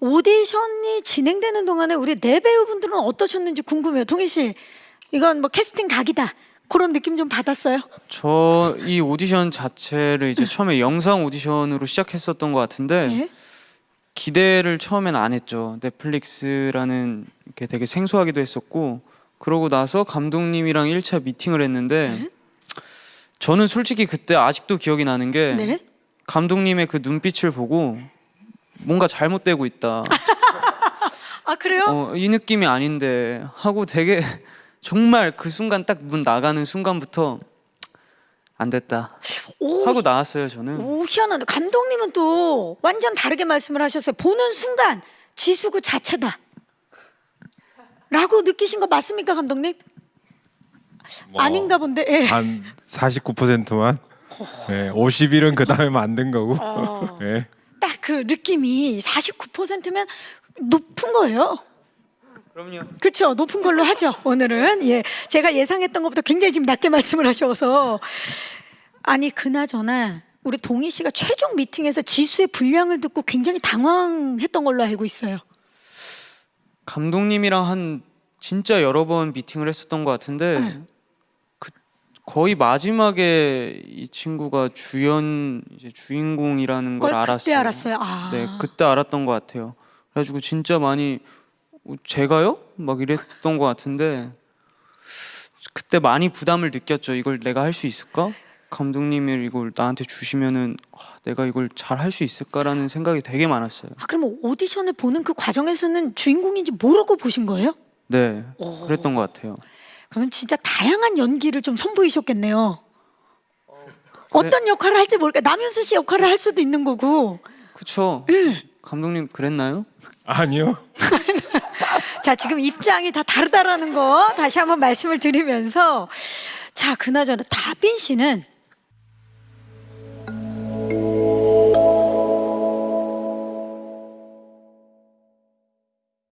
오디션이 진행되는 동안에 우리 네 배우분들은 어떠셨는지 궁금해요. 동희 씨, 이건 뭐 캐스팅 각이다. 그런 느낌 좀 받았어요? 저 이 오디션 자체를 이제 처음에 영상 오디션으로 시작했었던 것 같은데 예. 기대를 처음엔 안 했죠. 넷플릭스라는 게 되게 생소하기도 했었고 그러고 나서 감독님이랑 1차 미팅을 했는데 네. 저는 솔직히 그때 아직도 기억이 나는 게 네. 감독님의 그 눈빛을 보고 뭔가 잘못되고 있다. 아 그래요? 어, 이 느낌이 아닌데 하고 되게 정말 그 순간 딱 문 나가는 순간부터 안 됐다 오, 하고 나왔어요 저는. 오 희한하네. 감독님은 또 완전 다르게 말씀을 하셨어요. 보는 순간 지수 그 자체다. 라고 느끼신 거 맞습니까, 감독님? 뭐 아닌가 본데. 예. 한 49%만. 네, 51은 그 다음에 만든 거고. 어. 네. 딱 그 느낌이 49%면 높은 거예요. 그럼요. 그렇죠. 높은 걸로 하죠. 오늘은 예, 제가 예상했던 것보다 굉장히 지금 낮게 말씀을 하셔서 아니 그나저나 우리 동희 씨가 최종 미팅에서 지수의 분량을 듣고 굉장히 당황했던 걸로 알고 있어요. 감독님이랑 한 진짜 여러 번 미팅을 했었던 것 같은데 네. 그 거의 마지막에 이 친구가 주연 이제 주인공이라는 걸 그걸 알았어요. 그때 알았어요. 아, 네, 그때 알았던 것 같아요. 그래가지고 진짜 많이 어, 제가요? 막 이랬던 것 같은데 그때 많이 부담을 느꼈죠. 이걸 내가 할 수 있을까? 감독님이 이걸 나한테 주시면은 아, 내가 이걸 잘 할 수 있을까라는 생각이 되게 많았어요. 아, 그럼 오디션을 보는 그 과정에서는 주인공인지 모르고 보신 거예요? 네, 오. 그랬던 것 같아요. 그러면 진짜 다양한 연기를 좀 선보이셨겠네요. 어떤 역할을 할지 모르니까 남윤수 씨 역할을 할 수도 있는 거고. 그쵸? 예. 감독님 그랬나요? 아니요. 자, 지금 입장이 다 다르다라는 거 다시 한번 말씀을 드리면서 자, 그나저나 다빈 씨는